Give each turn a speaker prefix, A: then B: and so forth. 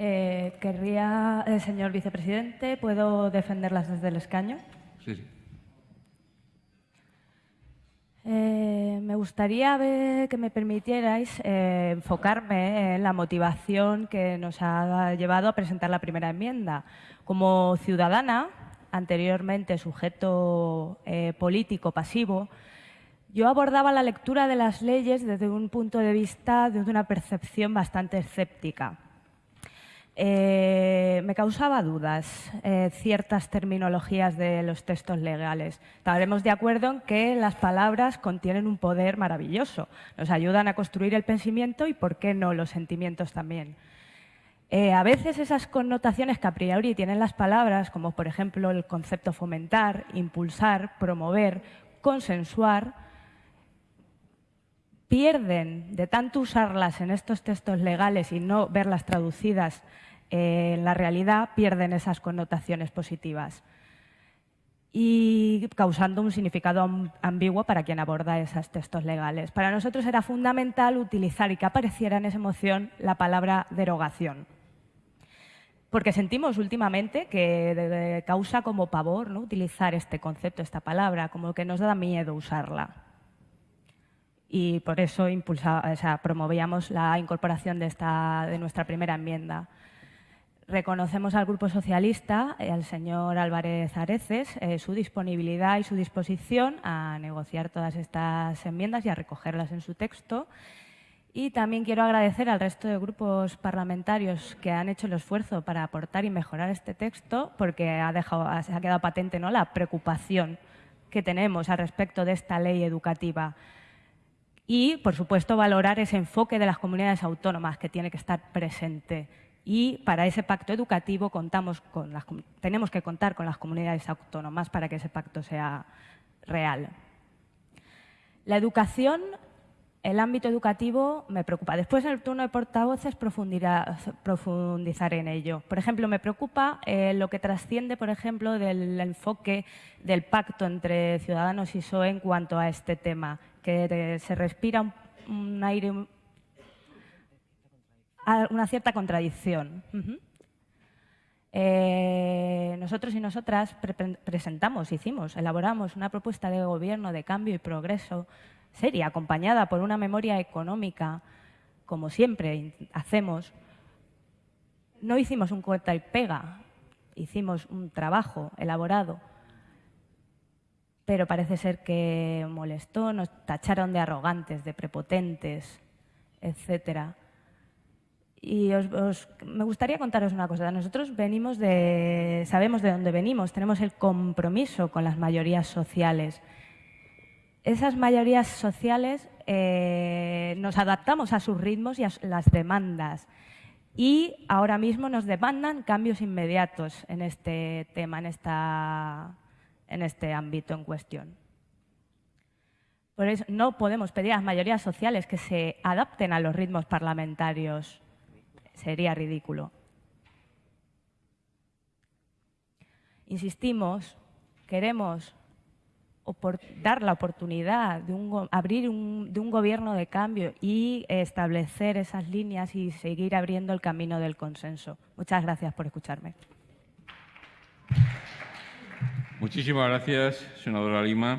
A: Eh, querría, eh, señor vicepresidente, ¿puedo defenderlas desde el escaño?
B: Sí, sí.
A: Eh, me gustaría ver, que me permitierais eh, enfocarme en la motivación que nos ha llevado a presentar la primera enmienda. Como ciudadana, anteriormente sujeto político pasivo, yo abordaba la lectura de las leyes desde un punto de vista, desde una percepción bastante escéptica. Eh, me causaba dudas eh, ciertas terminologías de los textos legales. Estaremos de acuerdo en que las palabras contienen un poder maravilloso, nos ayudan a construir el pensamiento y, ¿por qué no, los sentimientos también? Eh, a veces esas connotaciones que a priori tienen las palabras, como por ejemplo el concepto fomentar, impulsar, promover, consensuar, pierden de tanto usarlas en estos textos legales y no verlas traducidas eh, en la realidad, pierden esas connotaciones positivas y causando un significado ambiguo para quien aborda esos textos legales. Para nosotros era fundamental utilizar y que apareciera en esa moción la palabra derogación. Porque sentimos últimamente que causa como pavor ¿no? utilizar este concepto, esta palabra, como que nos da miedo usarla. Y por eso promovíamos la incorporación de, esta, de nuestra primera enmienda. Reconocemos al Grupo Socialista, y al señor Álvarez Areces, eh, su disponibilidad y su disposición a negociar todas estas enmiendas y a recogerlas en su texto. Y también quiero agradecer al resto de grupos parlamentarios que han hecho el esfuerzo para aportar y mejorar este texto, porque ha, se ha quedado patente ¿no? la preocupación que tenemos al respecto de esta ley educativa. Y, por supuesto, valorar ese enfoque de las comunidades autónomas que tiene que estar presente y para ese pacto educativo contamos con las, tenemos que contar con las comunidades autónomas para que ese pacto sea real. La educación, el ámbito educativo me preocupa. Después en el turno de portavoces profundizaré en ello. Por ejemplo, me preocupa eh, lo que trasciende, por ejemplo, del enfoque del pacto entre Ciudadanos y PSOE en cuanto a este tema, que se respira un aire una cierta contradicción. Eh, nosotros y nosotras presentamos, hicimos, elaboramos una propuesta de gobierno de cambio y progreso seria, acompañada por una memoria económica, como siempre hacemos. No hicimos un corta y pega, hicimos un trabajo elaborado, pero parece ser que molestó, nos tacharon de arrogantes, de prepotentes, etcétera. Y me gustaría contaros una cosa. Nosotros venimos de, sabemos de dónde venimos, tenemos el compromiso con las mayorías sociales. Esas mayorías sociales eh, nos adaptamos a sus ritmos y a las demandas. Y ahora mismo nos demandan cambios inmediatos en este tema, en, esta, en este ámbito en cuestión. Por eso no podemos pedir a las mayorías sociales que se adapten a los ritmos parlamentarios sería ridículo. Insistimos, queremos dar la oportunidad de abrir un, de un gobierno de cambio y establecer esas líneas y seguir abriendo el camino del consenso. Muchas gracias por escucharme.
B: Muchísimas gracias, senadora Lima.